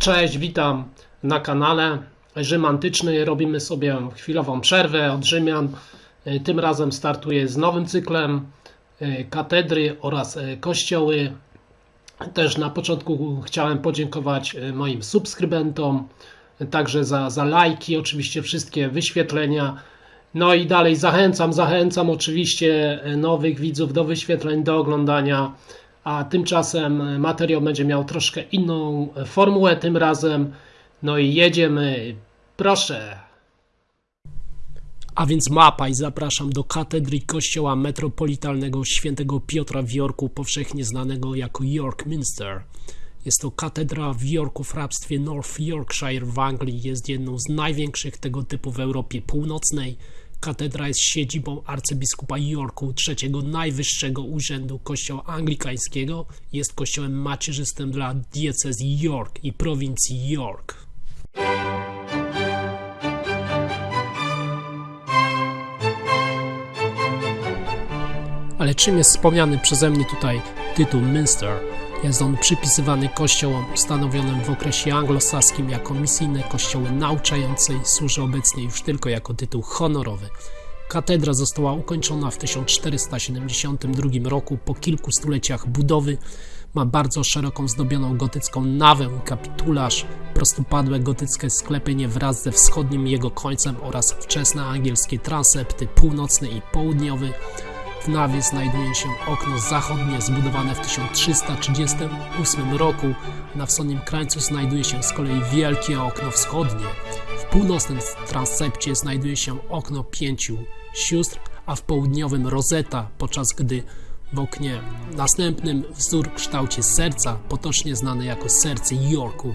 Cześć, witam na kanale Rzym Antyczny. Robimy sobie chwilową przerwę od Rzymian. E, Tym razem startuję z nowym cyklem e, katedry oraz e, kościoły. Też na początku chciałem podziękować moim subskrybentom, także za, za lajki, oczywiście wszystkie wyświetlenia. No i dalej zachęcam, zachęcam oczywiście nowych widzów do wyświetleń, do oglądania. A tymczasem materiał będzie miał troszkę inną formułę tym razem. No i jedziemy. Proszę. A więc mapa i zapraszam do katedry kościoła metropolitalnego świętego Piotra w Jorku, powszechnie znanego jako York Minster. Jest to katedra w Yorku w hrabstwie North Yorkshire w Anglii. Jest jedną z największych tego typu w Europie Północnej. Katedra jest siedzibą arcybiskupa Yorku, trzeciego najwyższego urzędu kościoła anglikańskiego. Jest kościołem macierzystym dla diecezji York i prowincji York. Ale czym jest wspomniany przeze mnie tutaj tytuł Minster? Jest on przypisywany kościołom ustanowionym w okresie anglosaskim jako misyjne kościoły nauczające i służy obecnie już tylko jako tytuł honorowy. Katedra została ukończona w 1472 roku po kilku stuleciach budowy. Ma bardzo szeroką zdobioną gotycką nawę kapitularz, prostopadłe gotyckie sklepienie wraz ze wschodnim jego końcem oraz wczesne angielskie transepty północny i południowy. W nawie znajduje się okno zachodnie zbudowane w 1338 roku. Na wschodnim krańcu znajduje się z kolei wielkie okno wschodnie. W północnym transepcie znajduje się okno pięciu sióstr, a w południowym rozeta, podczas gdy w oknie następnym wzór w kształcie serca, potocznie znany jako serce Yorku.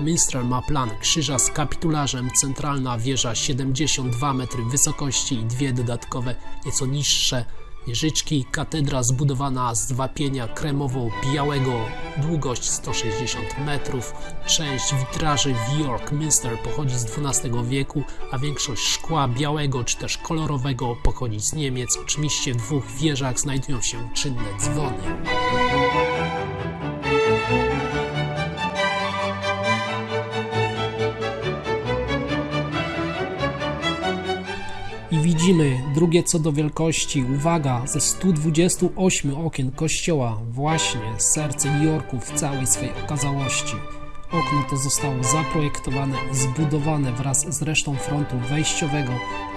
Minster ma plan krzyża z kapitularzem, centralna wieża 72 metry wysokości i dwie dodatkowe, nieco niższe wieżyczki. Katedra zbudowana z wapienia kremowo-białego, długość 160 metrów. Część witraży w York Minster pochodzi z XII wieku, a większość szkła białego czy też kolorowego pochodzi z Niemiec. Oczywiście w dwóch wieżach znajdują się czynne dzwony. Widzimy drugie co do wielkości, uwaga, ze 128 okien kościoła, właśnie serce Jorku w całej swej okazałości. Okno to zostało zaprojektowane i zbudowane wraz z resztą frontu wejściowego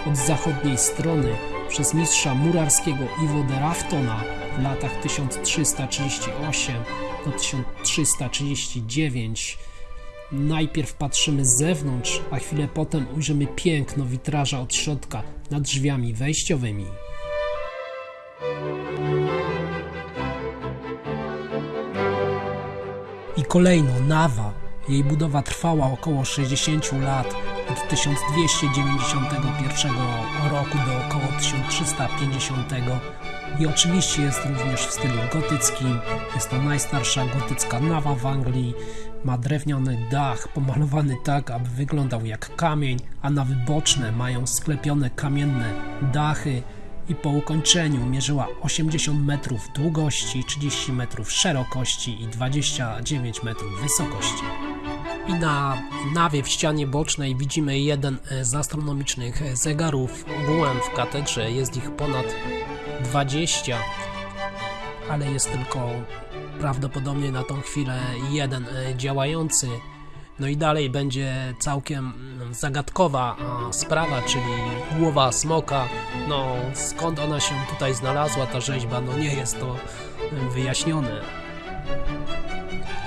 od zachodniej strony przez mistrza murarskiego Iwo de Raftona w latach 1338 do 1339. Najpierw patrzymy z zewnątrz, a chwilę potem ujrzymy piękno witraża od środka nad drzwiami wejściowymi. I kolejno nawa. Jej budowa trwała około 60 lat, od 1291 roku do około 1350. I oczywiście jest również w stylu gotyckim. Jest to najstarsza gotycka nawa w Anglii. Ma drewniany dach pomalowany tak, aby wyglądał jak kamień, a nawy boczne mają sklepione kamienne dachy i po ukończeniu mierzyła 80 metrów długości, 30 metrów szerokości i 29 metrów wysokości. I na nawie w ścianie bocznej widzimy jeden e, z astronomicznych e, zegarów. Ogółem w katedrze jest ich ponad 20, ale jest tylko prawdopodobnie na tą chwilę jeden e, działający. No i dalej będzie całkiem mm, zagadkowa sprawa, czyli głowa smoka. No skąd ona się tutaj znalazła, ta rzeźba, no nie jest to e, wyjaśnione.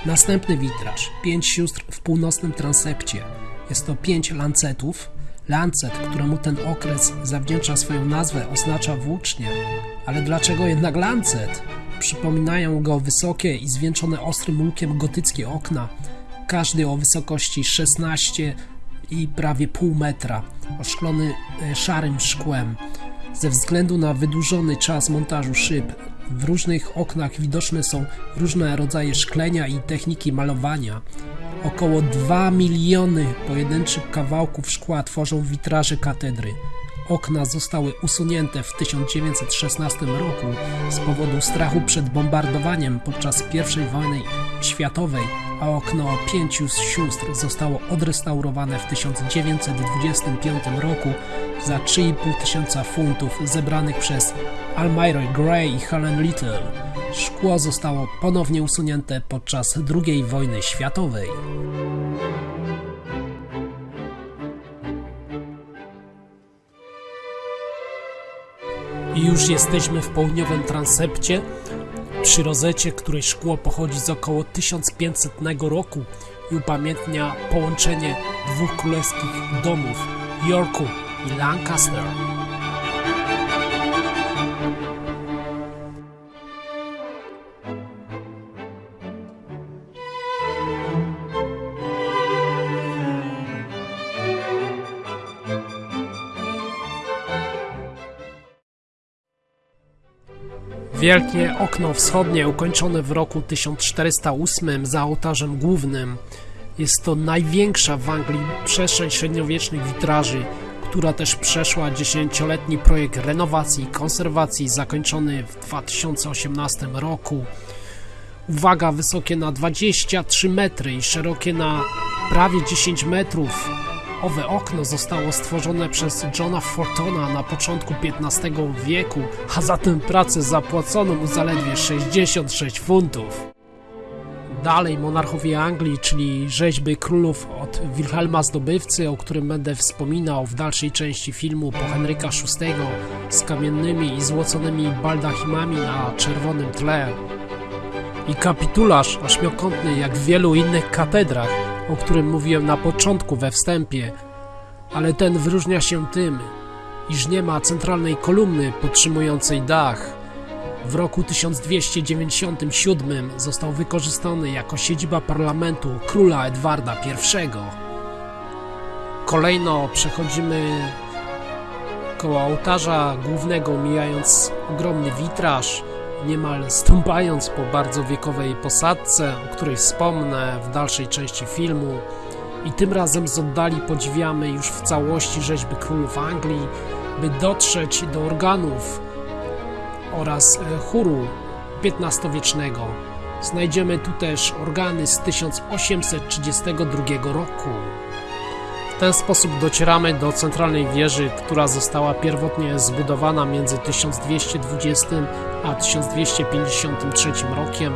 Następny witraż. Pięć sióstr w północnym transepcie. Jest to pięć lancetów. Lancet, któremu ten okres zawdzięcza swoją nazwę, oznacza włócznie. Ale dlaczego jednak lancet? Przypominają go wysokie i zwieńczone ostrym łukiem gotyckie okna, każdy o wysokości 16 i prawie pół metra, oszklony e, szarym szkłem. Ze względu na wydłużony czas montażu szyb, w różnych oknach widoczne są różne rodzaje szklenia i techniki malowania. Około 2 miliony pojedynczych kawałków szkła tworzą witraże katedry. Okna zostały usunięte w 1916 roku z powodu strachu przed bombardowaniem podczas I wojny światowej, a okno pięciu sióstr zostało odrestaurowane w 1925 roku za 3,5 tysiąca funtów zebranych przez Almira Gray i Helen Little. Szkło zostało ponownie usunięte podczas II wojny światowej. I już jesteśmy w południowym transepcie, przy rozecie, której szkło pochodzi z około 1500 roku i upamiętnia połączenie dwóch królewskich domów Yorku i Lancaster. Wielkie okno wschodnie ukończone w roku 1408 za ołtarzem głównym. Jest to największa w Anglii przestrzeń średniowiecznych witraży, która też przeszła dziesięcioletni projekt renowacji i konserwacji zakończony w 2018 roku. Uwaga, wysokie na 23 metry i szerokie na prawie 10 metrów. Owe okno zostało stworzone przez Johna Fortona na początku XV wieku, a za tę pracę zapłacono mu zaledwie 66 funtów. Dalej monarchowie Anglii, czyli rzeźby królów od Wilhelma Zdobywcy, o którym będę wspominał w dalszej części filmu po Henryka VI z kamiennymi i złoconymi baldachimami na czerwonym tle. I kapitularz ośmiokątny jak w wielu innych katedrach, o którym mówiłem na początku we wstępie, ale ten wyróżnia się tym, iż nie ma centralnej kolumny podtrzymującej dach. W roku 1297 został wykorzystany jako siedziba parlamentu króla Edwarda I. Kolejno przechodzimy koło ołtarza głównego, mijając ogromny witraż, niemal stąpając po bardzo wiekowej posadce, o której wspomnę w dalszej części filmu. I tym razem z oddali podziwiamy już w całości rzeźby królów Anglii, by dotrzeć do organów oraz e, chóru XV-wiecznego. Znajdziemy tu też organy z 1832 roku. W ten sposób docieramy do centralnej wieży, która została pierwotnie zbudowana między 1220 a 1253 rokiem.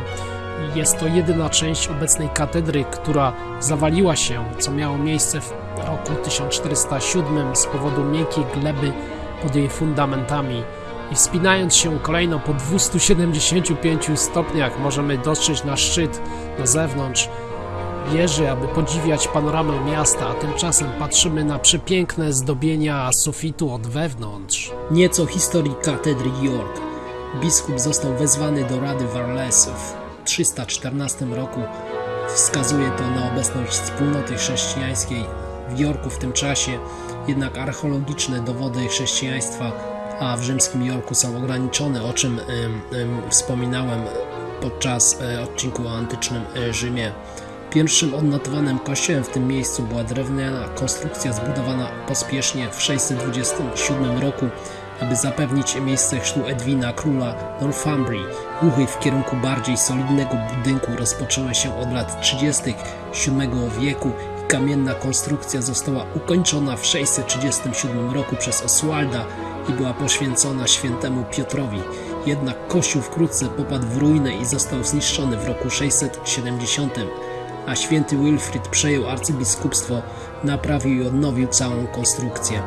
Jest to jedyna część obecnej katedry, która zawaliła się, co miało miejsce w roku 1407 z powodu miękkiej gleby pod jej fundamentami. I wspinając się kolejno po 275 stopniach możemy dotrzeć na szczyt na zewnątrz wieży, aby podziwiać panoramę miasta, a tymczasem patrzymy na przepiękne zdobienia sufitu od wewnątrz. Nieco historii katedry York. Biskup został wezwany do Rady Warles w 314 roku. Wskazuje to na obecność wspólnoty chrześcijańskiej w Yorku w tym czasie, jednak archeologiczne dowody chrześcijaństwa a w rzymskim Jorku są ograniczone, o czym wspominałem podczas e, odcinku o antycznym e, Rzymie. Pierwszym odnotowanym kościołem w tym miejscu była drewniana konstrukcja zbudowana pospiesznie w 627 roku, aby zapewnić miejsce chrztu Edwina, króla Northumbrii. Ruchy w kierunku bardziej solidnego budynku rozpoczęły się od lat 30. VII wieku i kamienna konstrukcja została ukończona w 637 roku przez Oswalda i była poświęcona świętemu Piotrowi. Jednak kościół wkrótce popadł w ruinę i został zniszczony w roku 670, a święty Wilfrid przejął arcybiskupstwo, naprawił i odnowił całą konstrukcję.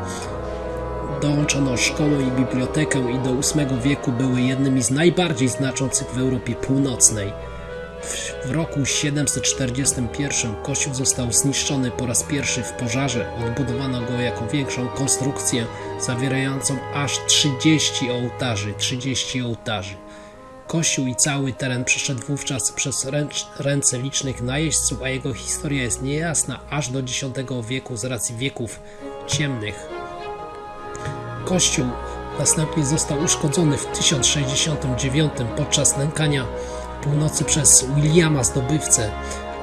Dołączono szkołę i bibliotekę i do VIII wieku były jednymi z najbardziej znaczących w Europie Północnej. W roku 741 kościół został zniszczony po raz pierwszy w pożarze. Odbudowano go jako większą konstrukcję zawierającą aż 30 ołtarzy. 30 ołtarzy. Kościół i cały teren przeszedł wówczas przez ręce licznych najeźdźców, a jego historia jest niejasna aż do X wieku z racji wieków ciemnych. Kościół następnie został uszkodzony w 1069 podczas nękania północy przez Williama zdobywcę,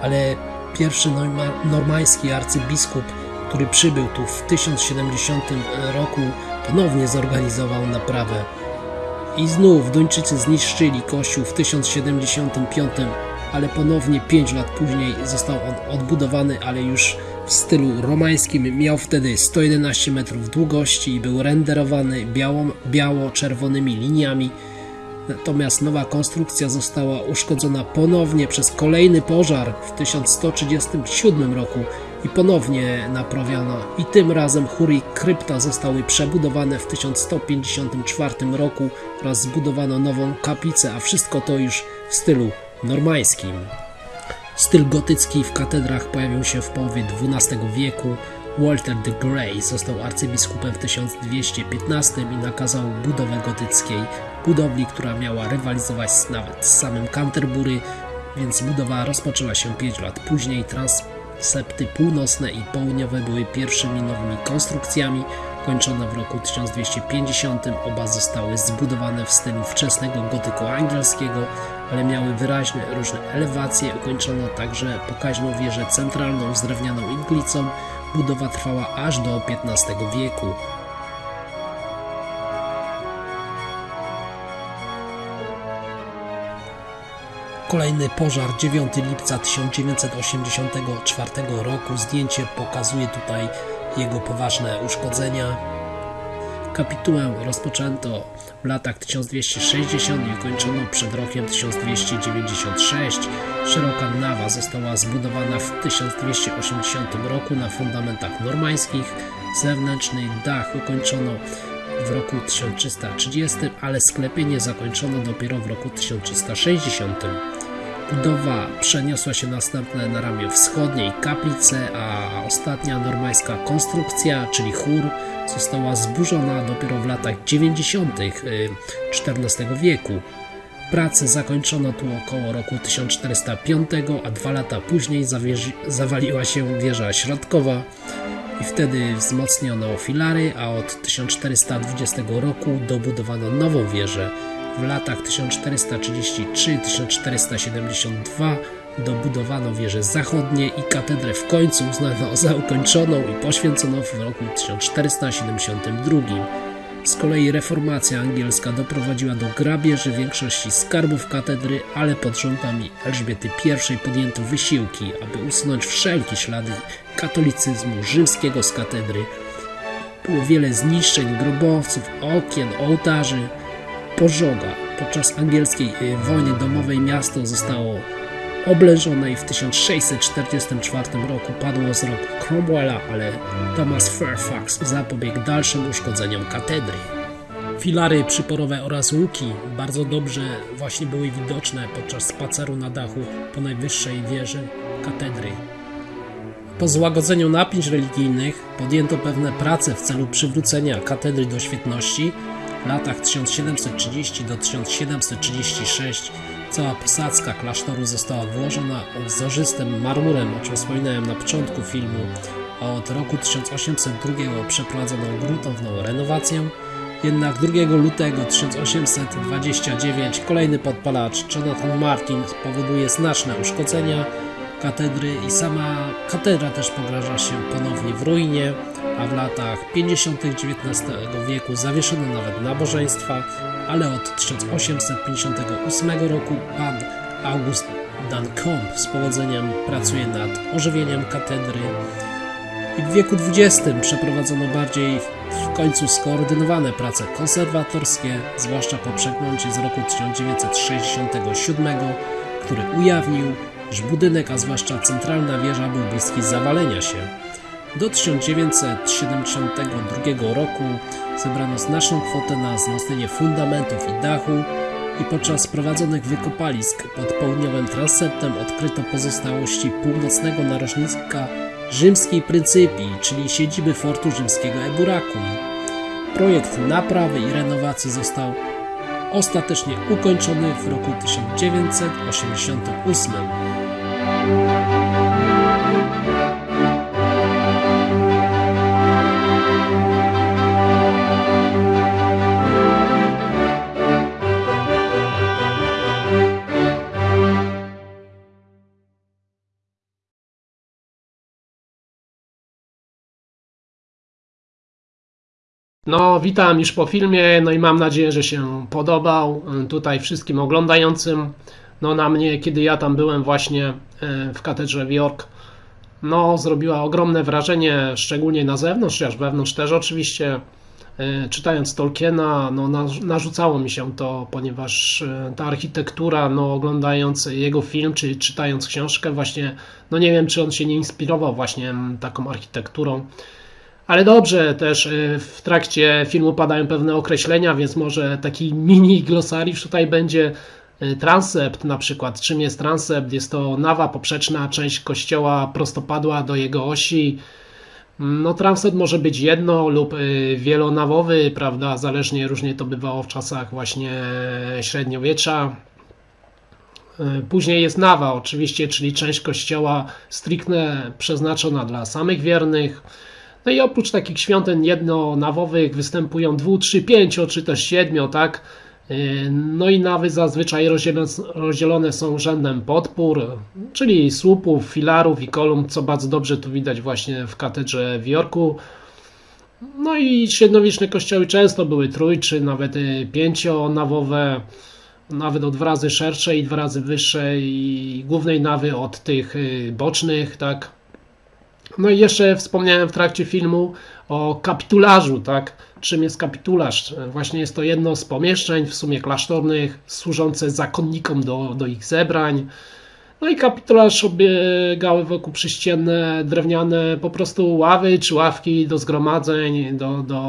ale pierwszy normański arcybiskup, który przybył tu w 1070 roku, ponownie zorganizował naprawę. I znów Duńczycy zniszczyli kościół w 1075, ale ponownie 5 lat później został on odbudowany, ale już w stylu romańskim. Miał wtedy 111 metrów długości i był renderowany biało, biało-czerwonymi liniami. Natomiast nowa konstrukcja została uszkodzona ponownie przez kolejny pożar w 1137 roku i ponownie naprawiono. I tym razem chór i krypta zostały przebudowane w 1154 roku oraz zbudowano nową kaplicę, a wszystko to już w stylu normańskim. Styl gotycki w katedrach pojawił się w połowie XII wieku. Walter the Grey został arcybiskupem w 1215 i nakazał budowę gotyckiej budowli, która miała rywalizować nawet z samym Canterbury, więc budowa rozpoczęła się 5 lat później. Transepty północne i południowe były pierwszymi nowymi konstrukcjami, kończone w roku 1250. Oba zostały zbudowane w stylu wczesnego gotyku angielskiego, ale miały wyraźne różne elewacje. Ukończono także pokaźną wieżę centralną z drewnianą iglicą. Budowa trwała aż do XV wieku. Kolejny pożar 9 lipca 1984 roku. Zdjęcie pokazuje tutaj jego poważne uszkodzenia. Kapitułę rozpoczęto w latach 1260 i ukończono przed rokiem 1296. Szeroka nawa została zbudowana w 1280 roku na fundamentach normańskich. Zewnętrzny dach ukończono w roku 1330, ale sklepienie zakończono dopiero w roku 1360. Budowa przeniosła się następnie na ramię wschodniej kaplice, a ostatnia normańska konstrukcja, czyli chór, została zburzona dopiero w latach 90. XIV wieku. Prace zakończono tu około roku 1405, a dwa lata później zawaliła się wieża środkowa i wtedy wzmocniono filary, a od 1420 roku dobudowano nową wieżę. W latach 1433-1472 dobudowano wieże zachodnie i katedrę w końcu uznano za ukończoną i poświęcono w roku 1472. Z kolei reformacja angielska doprowadziła do grabieży większości skarbów katedry, ale pod rządami Elżbiety I podjęto wysiłki, aby usunąć wszelkie ślady katolicyzmu rzymskiego z katedry. Było wiele zniszczeń grobowców, okien, ołtarzy, pożoga. Podczas angielskiej wojny domowej miasto zostało oblężone i w 1644 roku padło z rąk Cromwella, ale Thomas Fairfax zapobiegł dalszym uszkodzeniom katedry. Filary przyporowe oraz łuki bardzo dobrze właśnie były widoczne podczas spaceru na dachu po najwyższej wieży katedry. Po złagodzeniu napięć religijnych podjęto pewne prace w celu przywrócenia katedry do świetności. W latach 1730 do 1736 Cała posadzka klasztoru została włożona wzorzystym marmurem, o czym wspominałem na początku filmu. Od roku 1802 przeprowadzono gruntowną renowację. Jednak 2 lutego 1829 kolejny podpalacz Jonathan Martin powoduje znaczne uszkodzenia katedry i sama katedra też pograża się ponownie w ruinie, a w latach 50. XIX wieku zawieszono nawet nabożeństwa, ale od 1858 roku pan August Dancombe z powodzeniem pracuje nad ożywieniem katedry i w wieku XX przeprowadzono bardziej w końcu skoordynowane prace konserwatorskie, zwłaszcza po przeglądzie z roku 1967, który ujawnił, że budynek, a zwłaszcza centralna wieża był bliski zawalenia się. Do 1972 roku zebrano znaczną kwotę na wzmocnienie fundamentów i dachu i podczas prowadzonych wykopalisk pod południowym transeptem odkryto pozostałości północnego narożnika rzymskiej pryncypii, czyli siedziby fortu rzymskiego Eburacum. Projekt naprawy i renowacji został ostatecznie ukończony w roku 1988. No, witam już po filmie, no i mam nadzieję, że się podobał y, tutaj wszystkim oglądającym. No, na mnie, kiedy ja tam byłem właśnie y, w katedrze w York, no, zrobiła ogromne wrażenie, szczególnie na zewnątrz, chociaż wewnątrz też oczywiście. Y, Czytając Tolkiena, no, na- narzucało mi się to, ponieważ ta architektura, no, oglądając jego film, czy czytając książkę, właśnie, no nie wiem, czy on się nie inspirował właśnie taką architekturą. Ale dobrze, też y, w trakcie filmu padają pewne określenia, więc może taki mini glosariusz tutaj będzie. Y, Transept na przykład. Czym jest transept? Jest to nawa poprzeczna, część kościoła prostopadła do jego osi. No, transept może być jedno lub y, wielonawowy, prawda? Zależnie różnie to bywało w czasach właśnie średniowiecza. Y, Później jest nawa, oczywiście, czyli część kościoła stricte przeznaczona dla samych wiernych. No i oprócz takich świątyń jednonawowych występują dwu, trzy, pięcio, czy też siedmiu, tak? Yy, No i nawy zazwyczaj rozdzielone, są rzędem podpór, czyli słupów, filarów i kolumn, co bardzo dobrze tu widać właśnie w katedrze w Jorku. No i średniowieczne kościoły często były trój, czy nawet y, pięcionawowe, nawet o dwa razy szersze i dwa razy wyższe i głównej nawy od tych y, bocznych, tak? No i jeszcze wspomniałem w trakcie filmu o kapitularzu, tak? Czym jest kapitularz? Właśnie jest to jedno z pomieszczeń, w sumie klasztornych, służące zakonnikom do, do ich zebrań. No i kapitularz obiegały wokół przyścienne, drewniane po prostu ławy czy ławki do zgromadzeń, do, do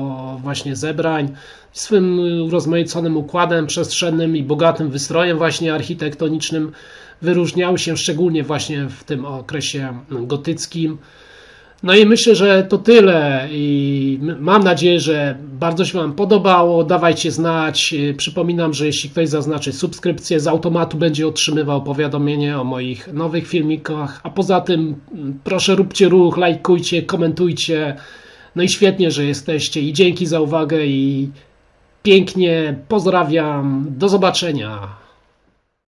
właśnie zebrań. Swym urozmaiconym układem przestrzennym i bogatym wystrojem właśnie architektonicznym wyróżniały się szczególnie właśnie w tym okresie gotyckim. No i myślę, że to tyle i mam nadzieję, że bardzo się Wam podobało. Dawajcie znać. Yy, Przypominam, że jeśli ktoś zaznaczy subskrypcję, z automatu będzie otrzymywał powiadomienie o moich nowych filmikach. A poza tym proszę róbcie ruch, lajkujcie, komentujcie. No i świetnie, że jesteście i dzięki za uwagę i pięknie pozdrawiam. Do zobaczenia.